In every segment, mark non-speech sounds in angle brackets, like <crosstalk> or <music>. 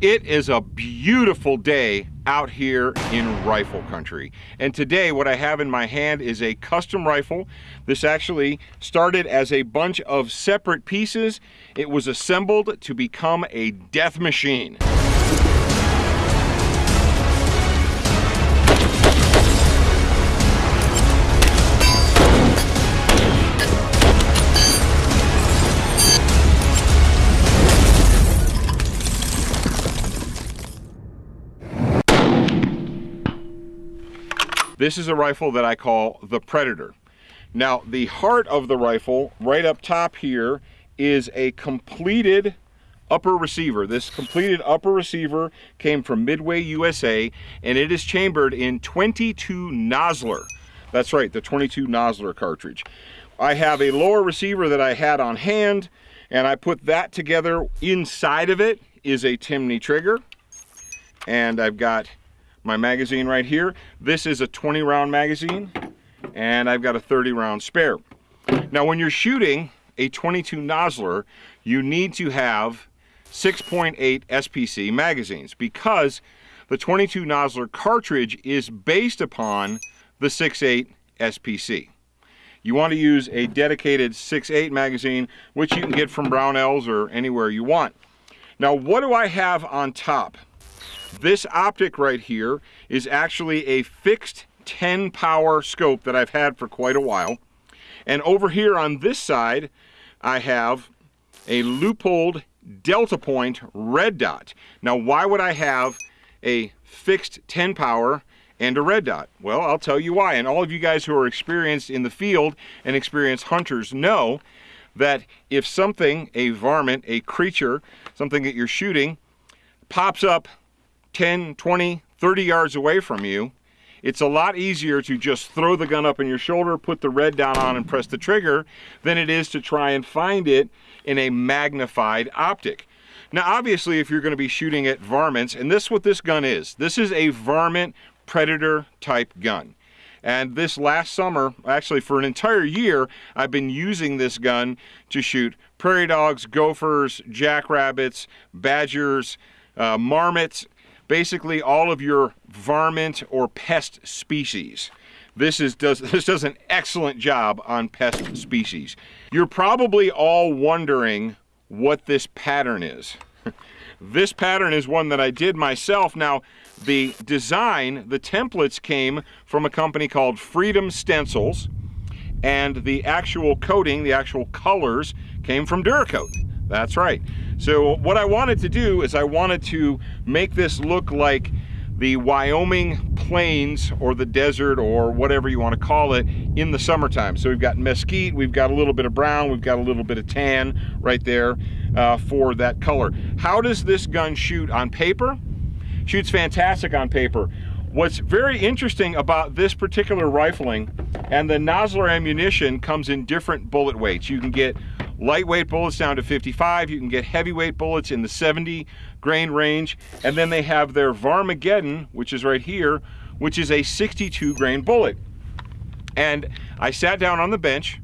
It is a beautiful day out here in rifle country. And today what I have in my hand is a custom rifle. This actually started as a bunch of separate pieces. It was assembled to become a death machine. This is a rifle that I call the Predator. Now, the heart of the rifle, right up top here, is a completed upper receiver. This completed upper receiver came from Midway USA, and it is chambered in 22 Nosler. That's right, the 22 Nosler cartridge. I have a lower receiver that I had on hand, and I put that together. Inside of it is a Timney trigger, and I've got my magazine right here. This is a 20 round magazine and I've got a 30 round spare. Now when you're shooting a 22 Nosler, you need to have 6.8 SPC magazines because the 22 Nosler cartridge is based upon the 6.8 SPC. You want to use a dedicated 6.8 magazine, which you can get from Brownells or anywhere you want. Now, what do I have on top? This optic right here is actually a fixed 10 power scope that I've had for quite a while. And over here on this side, I have a Leupold Delta Point red dot. Now, why would I have a fixed 10 power and a red dot? Well, I'll tell you why. And all of you guys who are experienced in the field and experienced hunters know that if something, a varmint, a creature, something that you're shooting, pops up 10, 20, 30 yards away from you, it's a lot easier to just throw the gun up in your shoulder, put the red down on and press the trigger than it is to try and find it in a magnified optic. Now obviously if you're going to be shooting at varmints, and this is what this gun is, this is a varmint predator type gun. And this last summer, actually for an entire year, I've been using this gun to shoot prairie dogs, gophers, jackrabbits, badgers, uh, marmots, basically all of your varmint or pest species. This, is, does, <laughs> this does an excellent job on pest species. You're probably all wondering what this pattern is. <laughs> this pattern is one that I did myself. Now, the design, the templates came from a company called Freedom Stencils, and the actual coating, the actual colors, came from Duracoat. That's right. So what I wanted to do is I wanted to make this look like the Wyoming plains or the desert or whatever you want to call it in the summertime. So we've got mesquite, we've got a little bit of brown, we've got a little bit of tan right there uh, for that color. How does this gun shoot on paper? Shoots fantastic on paper. What's very interesting about this particular rifling and the Nosler ammunition comes in different bullet weights. You can get lightweight bullets down to 55. You can get heavyweight bullets in the 70 grain range. And then they have their Varmageddon, which is right here, which is a 62 grain bullet. And I sat down on the bench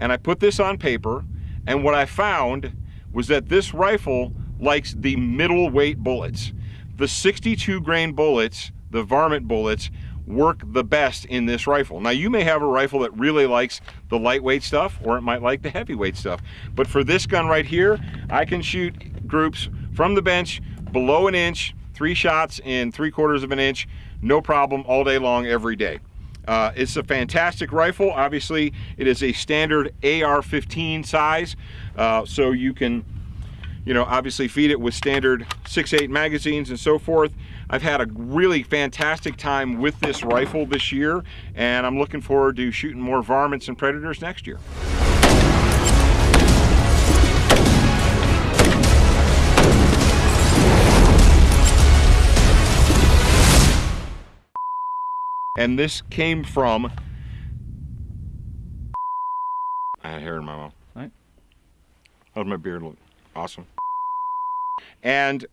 and I put this on paper. And what I found was that this rifle likes the middleweight bullets. The 62 grain bullets, the varmint bullets, work the best in this rifle. Now you may have a rifle that really likes the lightweight stuff or it might like the heavyweight stuff. But for this gun right here, I can shoot groups from the bench below an inch, three shots in three quarters of an inch, no problem all day long every day. Uh, it's a fantastic rifle. Obviously, it is a standard AR-15 size, uh, so you can, you know, obviously feed it with standard 6.8 magazines and so forth. I've had a really fantastic time with this rifle this year, and I'm looking forward to shooting more varmints and predators next year. And this came from, I had hair in my mouth. Right. How's my beard look? Awesome. And